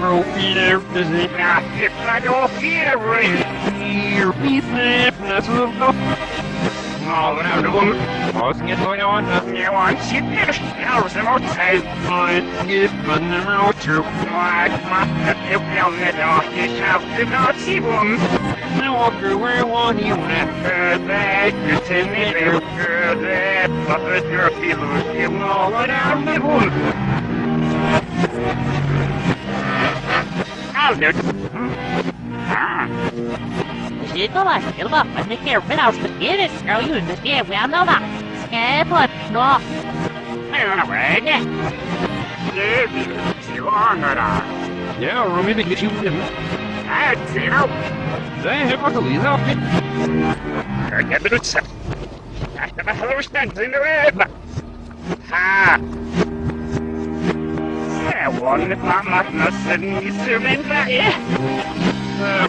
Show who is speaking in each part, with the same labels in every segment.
Speaker 1: är det hon? Vad är det hon? Vad är det hon? Hero Peter physics if I don't feel right. Here be fitness of the All around the woman. Pausing it going on, you want. Shit, there's hours and outside. Fine, give fun the road through. What, what, the tip down the door. You shout the Nazi woman. Now walk through where you want you want. Good that, it's in the air. Good that, but the dirty loose. You all around the woman. Aldert.
Speaker 2: Zitova, Silva, Panikir, Vinos, Pakiris, Girl, you understand, we all know that. Skaplet, no.
Speaker 1: Alright. Silvangara. Ja, Rumi vill ju in. Nej, Zero. Det är helt faktiskt Lisa. Jag blir utsatt. Jag ska bara hålla ständigt in i vägen. Ha! Jag var inte på marknaden i Sumindberg.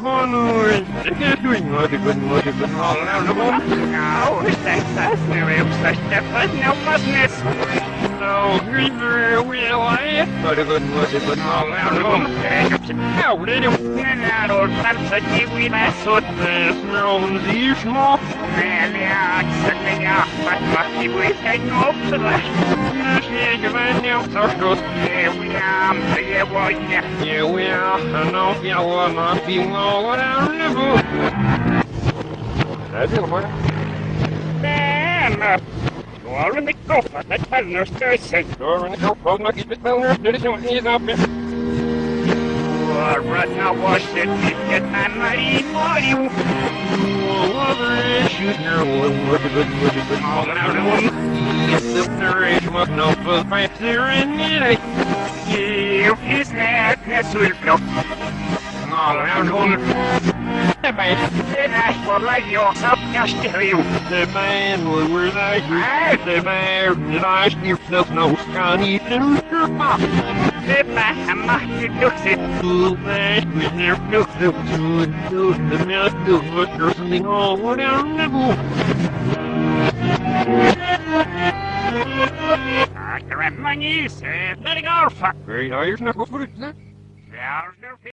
Speaker 1: Honor, det är du inget, det kunde vara det kunde vara någon. Ja, ursäkta, nu är uppstörsta för snöpasnäs. No, river will I? But it couldn't was it couldn't all jag fast vad i wisen också där. Nu ser jag vem jag förstås. Yeah, we are, yeah, we are. Yeah, we are. I know jag var not be low down the boot. Det är det, bara. Men, Lauren the Gopher, that Melner Station. Lauren the Gopher, not keep it Melner, did it don't need up. Right now, wash it, get my money for you. No for fight there and it. Is that, All around one. The man, the national radio, so just tell you. The man. Was where they The man, that I yourself no scrawny little pop. The man, my duxit. The man, we never look the two, two, the milk, the butcher, something all down the boot. I can have money, said, let it go, fuck. Great, are you? Not going to put it, Yeah,